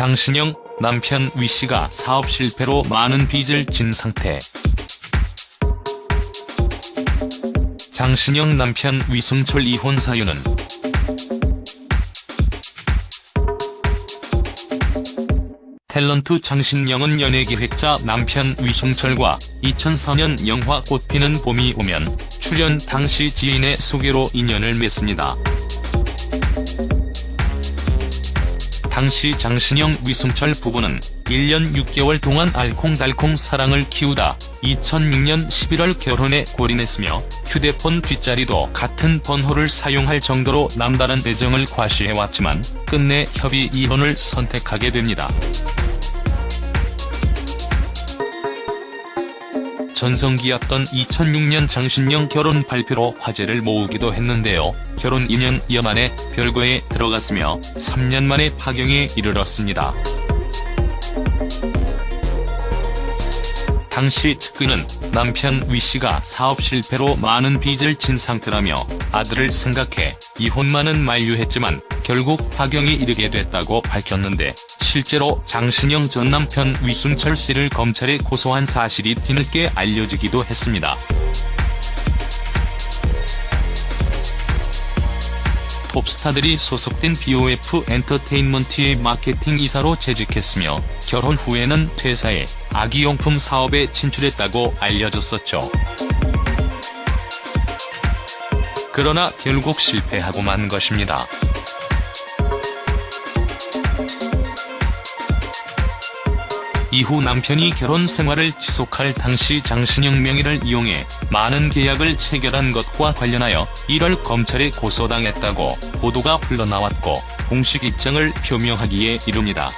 장신영, 남편 위씨가 사업 실패로 많은 빚을 진 상태. 장신영 남편 위승철 이혼 사유는 탤런트 장신영은 연예기획자 남편 위승철과 2004년 영화 꽃피는 봄이 오면 출연 당시 지인의 소개로 인연을 맺습니다. 당시 장신영 위승철 부부는 1년 6개월 동안 알콩달콩 사랑을 키우다 2006년 11월 결혼에 골인했으며 휴대폰 뒷자리도 같은 번호를 사용할 정도로 남다른 애정을 과시해왔지만 끝내 협의 이혼을 선택하게 됩니다. 전성기였던 2006년 장신영 결혼 발표로 화제를 모으기도 했는데요. 결혼 2년여 만에 별거에 들어갔으며 3년 만에 파경에 이르렀습니다. 당시 측근은 남편 위씨가 사업 실패로 많은 빚을 진 상태라며 아들을 생각해 이혼만은 만류했지만 결국 파경에 이르게 됐다고 밝혔는데 실제로 장신영 전 남편 위순철 씨를 검찰에 고소한 사실이 뒤늦게 알려지기도 했습니다. 톱스타들이 소속된 BOF 엔터테인먼트의 마케팅 이사로 재직했으며 결혼 후에는 퇴사해 아기용품 사업에 진출했다고 알려졌었죠. 그러나 결국 실패하고 만 것입니다. 이후 남편이 결혼 생활을 지속할 당시 장신영 명의를 이용해 많은 계약을 체결한 것과 관련하여 1월 검찰에 고소당했다고 보도가 흘러나왔고 공식 입장을 표명하기에 이릅니다.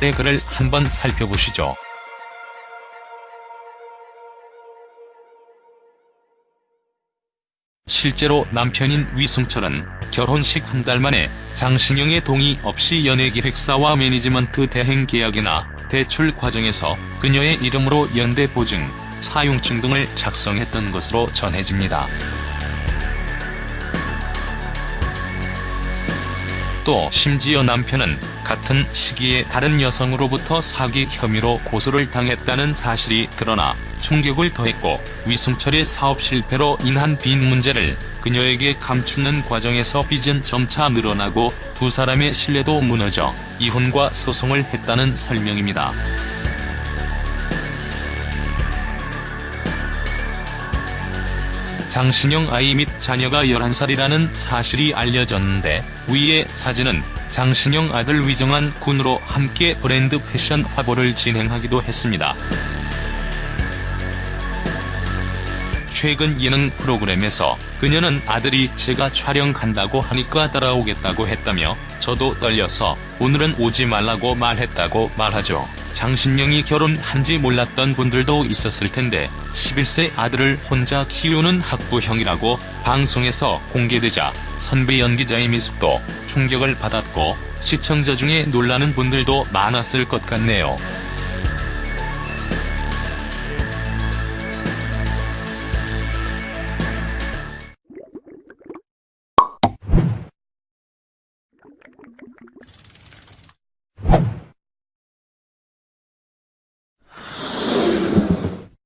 네 글을 한번 살펴보시죠. 실제로 남편인 위승철은 결혼식 한 달 만에 장신영의 동의 없이 연예기획사와 매니지먼트 대행 계약이나 대출 과정에서 그녀의 이름으로 연대 보증, 사용증 등을 작성했던 것으로 전해집니다. 또 심지어 남편은 같은 시기에 다른 여성으로부터 사기 혐의로 고소를 당했다는 사실이 드러나 충격을 더했고 위승철의 사업 실패로 인한 빚 문제를 그녀에게 감추는 과정에서 빚은 점차 늘어나고 두 사람의 신뢰도 무너져 이혼과 소송을 했다는 설명입니다. 장신영 아이 및 자녀가 11살이라는 사실이 알려졌는데 위의 사진은 장신영 아들 위정한 군으로 함께 브랜드 패션 화보를 진행하기도 했습니다. 최근 예능 프로그램에서 그녀는 아들이 제가 촬영 간다고 하니까 따라오겠다고 했다며 저도 떨려서 오늘은 오지 말라고 말했다고 말하죠. 장신영이 결혼한지 몰랐던 분들도 있었을 텐데 11세 아들을 혼자 키우는 학부형이라고 방송에서 공개되자 선배 연기자의 미숙도 충격을 받았고 시청자 중에 놀라는 분들도 많았을 것 같네요.